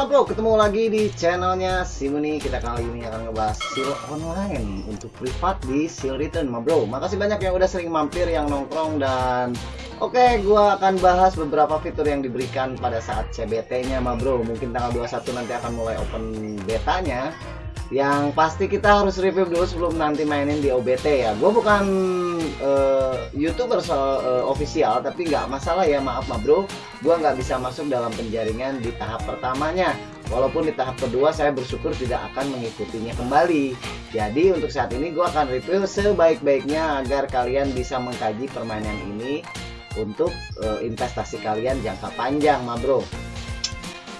Halo bro, ketemu lagi di channelnya Simuni. Kita kali ini akan ngebahas seal online untuk privat di seal return ma bro. Makasih banyak yang udah sering mampir, yang nongkrong dan Oke, gua akan bahas beberapa fitur yang diberikan pada saat CBT nya ma bro. Mungkin tanggal 21 nanti akan mulai open betanya. Yang pasti kita harus review dulu sebelum nanti mainin di OBT ya. Gue bukan uh, youtuber so, uh, official tapi nggak masalah ya maaf ma bro. Gue nggak bisa masuk dalam penjaringan di tahap pertamanya. Walaupun di tahap kedua saya bersyukur tidak akan mengikutinya kembali. Jadi untuk saat ini gue akan review sebaik-baiknya agar kalian bisa mengkaji permainan ini untuk uh, investasi kalian jangka panjang ma bro.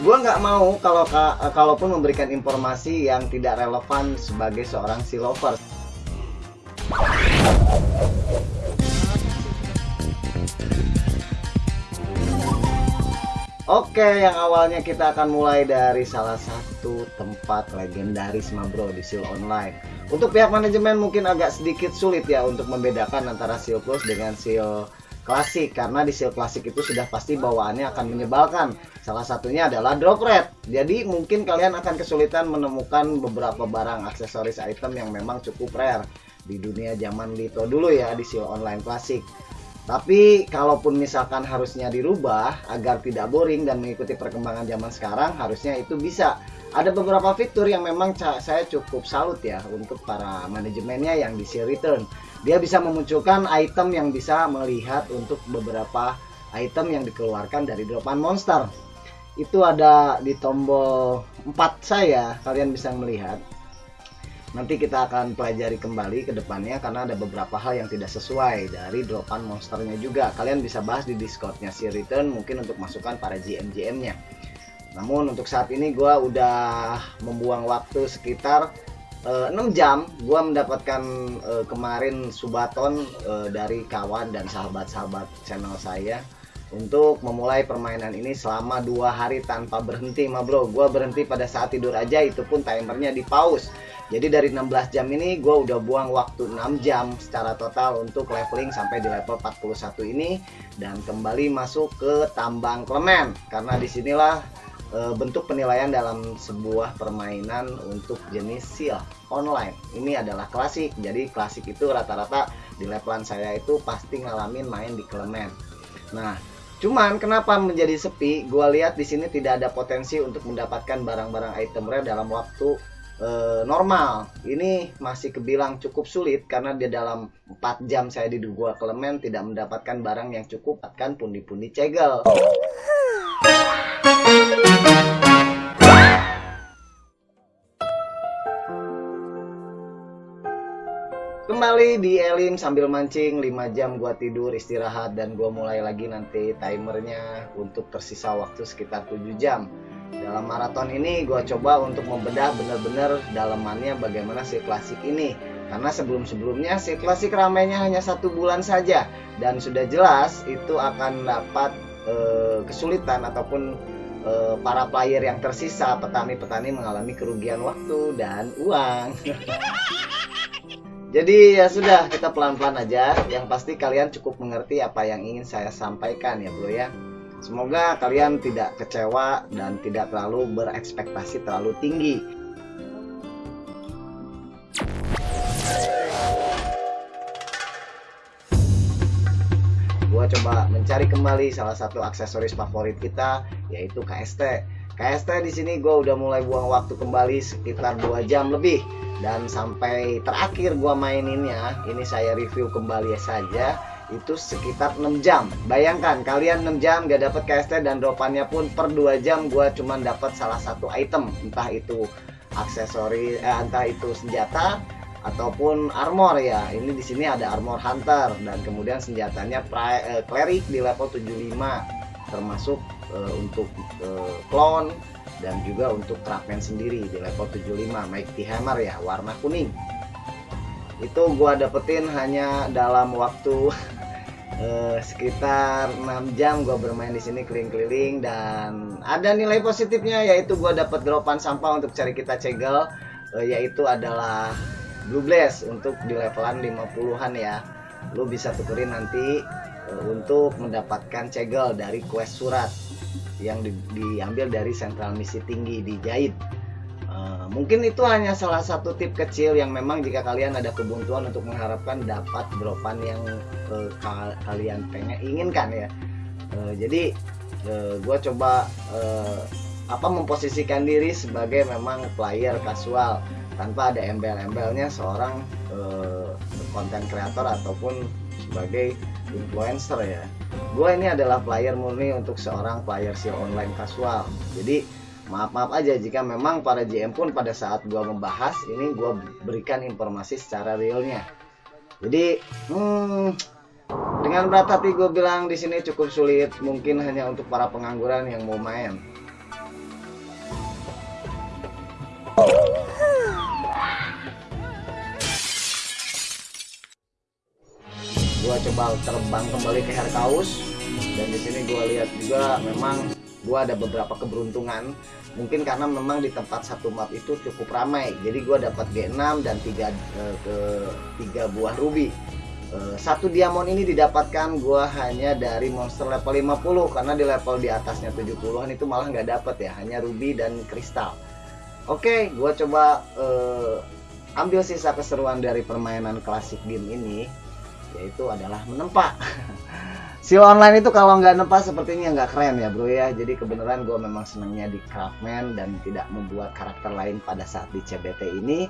Gue nggak mau kalau kalaupun memberikan informasi yang tidak relevan sebagai seorang si Oke, yang awalnya kita akan mulai dari salah satu tempat legendaris Mabro di Seal Online. Untuk pihak manajemen mungkin agak sedikit sulit ya untuk membedakan antara Seal Plus dengan Seal klasik karena di seal klasik itu sudah pasti bawaannya akan menyebalkan. Salah satunya adalah drop rate. Jadi mungkin kalian akan kesulitan menemukan beberapa barang aksesoris item yang memang cukup rare di dunia zaman Lito dulu ya di seal online klasik. Tapi kalaupun misalkan harusnya dirubah agar tidak boring dan mengikuti perkembangan zaman sekarang, harusnya itu bisa. Ada beberapa fitur yang memang saya cukup salut ya untuk para manajemennya yang di seal return dia bisa memunculkan item yang bisa melihat untuk beberapa item yang dikeluarkan dari dropan monster. Itu ada di tombol 4 saya kalian bisa melihat nanti kita akan pelajari kembali ke depannya karena ada beberapa hal yang tidak sesuai dari dropan monsternya juga. Kalian bisa bahas di discordnya si return mungkin untuk masukkan para GM-GM nya namun untuk saat ini gue udah membuang waktu sekitar uh, eh, 6 jam. Gue mendapatkan uh, kemarin subaton uh, dari kawan dan sahabat-sahabat channel saya untuk memulai permainan ini selama dua hari tanpa berhenti ma bro. Gue berhenti pada saat tidur aja itu pun timernya di pause. Jadi dari 16 jam ini gue udah buang waktu 6 jam secara total untuk leveling sampai di level 41 ini dan kembali masuk ke tambang klemen karena di sinilah e, bentuk penilaian dalam sebuah permainan untuk jenis seal online. Ini adalah klasik. Jadi klasik itu rata-rata di levelan saya itu pasti ngalamin main di klemen nah cuman kenapa menjadi sepi? Gue lihat di sini tidak ada potensi untuk mendapatkan barang-barang item rare dalam waktu e, normal. Ini masih kebilang cukup sulit karena di dalam 4 jam saya di dua klemen tidak mendapatkan barang yang cukup akan pundi-pundi cegel Kembali di Elim sambil mancing 5 jam gua tidur istirahat dan gua mulai lagi nanti timernya untuk tersisa waktu sekitar 7 jam. Dalam maraton ini gua coba untuk membedah benar-benar dalamannya bagaimana si klasik ini. Karena sebelum-sebelumnya si klasik ramainya hanya satu bulan saja. Dan sudah jelas itu akan dapat e, kesulitan ataupun e, para player yang tersisa petani-petani mengalami kerugian waktu dan uang jadi ya sudah kita pelan-pelan aja. Yang pasti kalian cukup mengerti apa yang ingin saya sampaikan ya bro ya. Semoga kalian tidak kecewa dan tidak terlalu berekspektasi terlalu tinggi. Gua coba mencari kembali salah satu aksesoris favorit kita yaitu KST. KST di sini gue udah mulai buang waktu kembali sekitar 2 jam lebih dan sampai terakhir gue maininnya ini saya review kembali saja itu sekitar 6 jam. Bayangkan kalian 6 jam gak dapet KST dan dropannya pun per 2 jam gue cuma dapat salah satu item. Entah itu aksesori eh, entah itu senjata ataupun armor ya. Ini di sini ada armor hunter dan kemudian senjatanya pri, uh, cleric di level 75 termasuk uh, untuk uh, clone dan juga untuk craftman sendiri di level 75 Mighty Hammer ya warna kuning. Itu gua dapetin hanya dalam waktu uh, sekitar 6 jam gua bermain di sini keliling-keliling. Dan ada nilai positifnya yaitu gua dapat dropan sampah untuk cari kita cegel uh, yaitu adalah Blue Blaze untuk di levelan 50-an ya. Lu bisa tukerin nanti uh, untuk mendapatkan cegel dari quest surat yang di, diambil dari sentral misi tinggi di Jahit. Uh, mungkin itu hanya salah satu tip kecil yang memang jika kalian ada kebuntuan untuk mengharapkan dapat dropan yang uh, ka kalian pengen inginkan ya. Uh, jadi uh, gue coba uh, apa memposisikan diri sebagai memang player kasual tanpa ada embel-embelnya seorang konten uh, kreator ataupun sebagai influencer ya gue ini adalah player murni untuk seorang player SEO online kasual jadi maaf-maaf aja jika memang para GM pun pada saat gue membahas ini gue berikan informasi secara realnya. Jadi hmm, dengan berat hati gue bilang di sini cukup sulit mungkin hanya untuk para pengangguran yang mau main gua coba terbang kembali ke Herkaus dan di sini gua lihat juga memang gua ada beberapa keberuntungan. Mungkin karena memang di tempat satu map itu cukup ramai. Jadi gua dapat G6 dan tiga eh, ke tiga buah ruby. Eh, satu diamond ini didapatkan gua hanya dari monster level 50 karena di level di atasnya 70-an itu malah nggak dapat ya hanya ruby dan kristal. Oke gua coba uh, ambil sisa keseruan dari permainan klasik game ini yaitu adalah menempa. Sil online itu kalau nggak nempa sepertinya nggak keren ya bro ya. Jadi kebenaran gue memang senangnya di craftman dan tidak membuat karakter lain pada saat di CBT ini.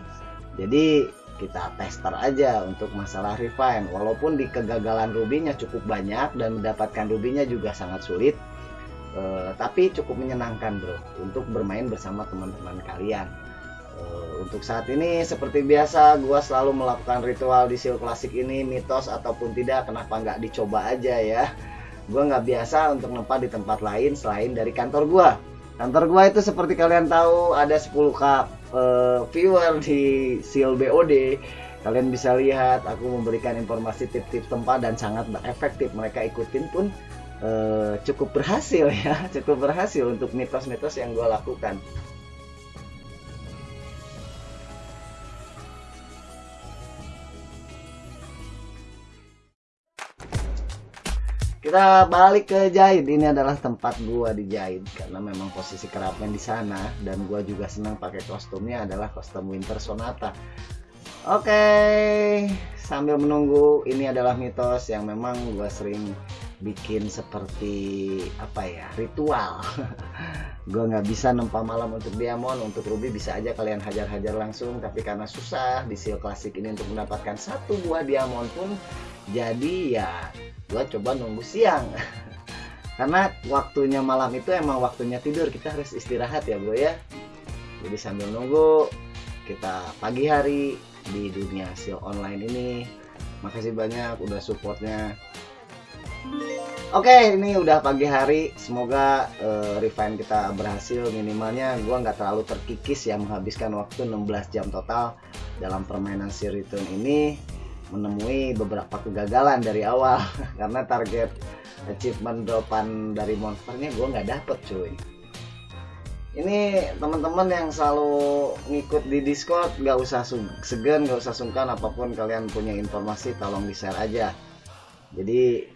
Jadi kita tester aja untuk masalah refine. Walaupun di kegagalan rubinya cukup banyak dan mendapatkan rubinya juga sangat sulit uh, tapi cukup menyenangkan bro untuk bermain bersama teman-teman kalian untuk saat ini seperti biasa gue selalu melakukan ritual di sil klasik ini mitos ataupun tidak kenapa nggak dicoba aja ya. Gue nggak biasa untuk nempat di tempat lain selain dari kantor gue kantor gue itu seperti kalian tahu ada 10k uh, viewer di sil BOD kalian bisa lihat aku memberikan informasi tip-tip tempat dan sangat efektif mereka ikutin pun uh, cukup berhasil ya cukup berhasil untuk mitos-mitos yang gue lakukan kita balik ke Jahit. Ini adalah tempat gua di Jahit karena memang posisi kerapnya di sana dan gua juga senang pakai kostumnya adalah kostum Winter Sonata. Oke sambil menunggu ini adalah mitos yang memang gua sering bikin seperti apa ya ritual. Gue nggak bisa nempa malam untuk diamond untuk ruby bisa aja kalian hajar-hajar langsung tapi karena susah di seal klasik ini untuk mendapatkan satu buah diamond pun jadi ya gue coba nunggu siang. Karena waktunya malam itu emang waktunya tidur kita harus istirahat ya bro ya. Jadi sambil nunggu kita pagi hari di dunia seal online ini. Makasih banyak udah supportnya. Oke, ini udah pagi hari. Semoga uh, refine kita berhasil. Minimalnya. Gue nggak terlalu terkikis ya menghabiskan waktu 16 jam total dalam permainan si return ini menemui beberapa kegagalan dari awal. Karena target achievement dropan dari monsternya gue nggak dapet cuy. Ini teman-teman yang selalu ngikut di discord nggak usah segan nggak usah sungkan apa pun kalian punya informasi tolong di share aja. Jadi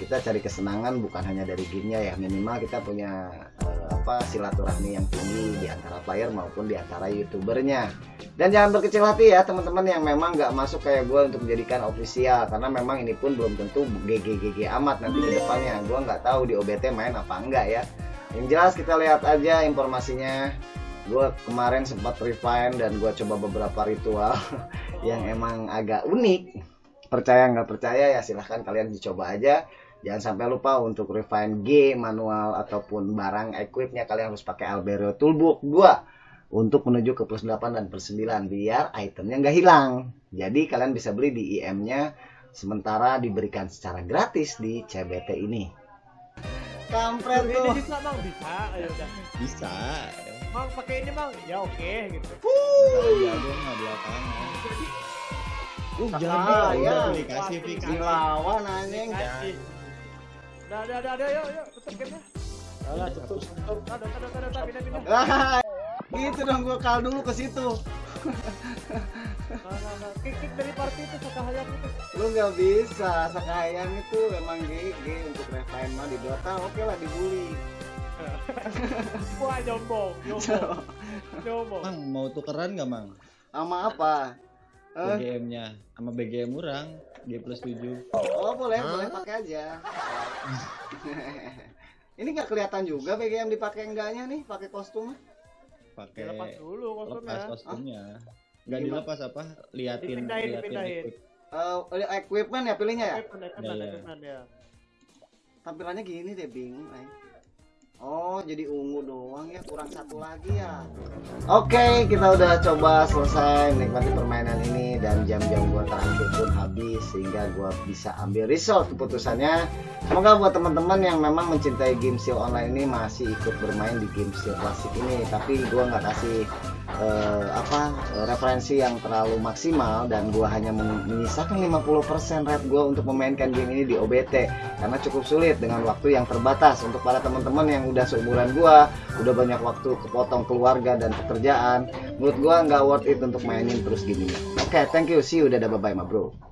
kita cari kesenangan bukan hanya dari gamenya ya. Minimal kita punya uh, apa silaturahmi yang tinggi di antara player maupun di antara youtubernya. Dan jangan berkecil hati ya teman-teman yang memang nggak masuk kayak gue untuk menjadikan official. Karena memang ini pun belum tentu GG amat nanti ke depannya. Gue nggak tahu di OBT main apa enggak ya. Yang jelas kita lihat aja informasinya. Gue kemarin sempat refine dan gue coba beberapa ritual yang emang agak unik percaya nggak percaya ya silahkan kalian dicoba aja. Jangan sampai lupa untuk refine G manual ataupun barang equipnya kalian harus pakai Albero Toolbook 2 untuk menuju ke plus 8 dan plus 9 biar itemnya nggak hilang. Jadi kalian bisa beli di IM nya sementara diberikan secara gratis di CBT ini. Kampret tuh. bisa bang? Bisa? Ayo udah. Bisa bang pakai ini bang? Ya oke gitu. Uh. ya gue nggak di lapangan Uh, jangan ya. dikasih fix. Dilawan anjing. Udah, udah, udah, yuk, yuk, tutup gamenya. Alah, tutup, tutup. Ada, ada, ada, ada, pindah, pindah. gitu dong gua kal dulu ke situ. Nah, nah, nah. Kick, kick dari party itu sakahayang itu. Lu nggak bisa, sakahayang itu memang GG untuk refine mah di Dota oke lah dibully. Wah nyombong, nyombong, nyombong. Mang mau tukeran nggak mang? Sama apa? Eh, BGM-nya sama BGM orang G plus 7 oh boleh, boleh pakai aja. Ini nggak kelihatan juga BGM dipakai enggaknya nih, pakai kostum. pakai Dilepas dulu lepas kostumnya. kostumnya nggak Gimana? dilepas apa liatin Dipindahin, liatin dipindahin. equip. Eh, equipment ya pilihnya ya? Equipment, equipment, Iya. equipment ya. Tampilannya gini deh, bingung. Oh, jadi ungu doang ya, kurang satu lagi ya. Oke, kita udah coba selesai menikmati permainan ini dan jam-jam gua terakhir pun habis sehingga gua bisa ambil result keputusannya. Semoga buat teman-teman yang memang mencintai game seal online ini masih ikut bermain di game seal klasik ini, tapi gua nggak kasih eh, apa referensi yang terlalu maksimal dan gua hanya men- menyisakan 50% rate gua untuk memainkan game ini di OBT karena cukup sulit dengan waktu yang terbatas. Untuk para teman-teman yang udah seumuran gua udah banyak waktu kepotong keluarga dan pekerjaan menurut gua nggak worth it untuk mainin terus gini oke thank you. See you. Dadah. Bye bye ma bro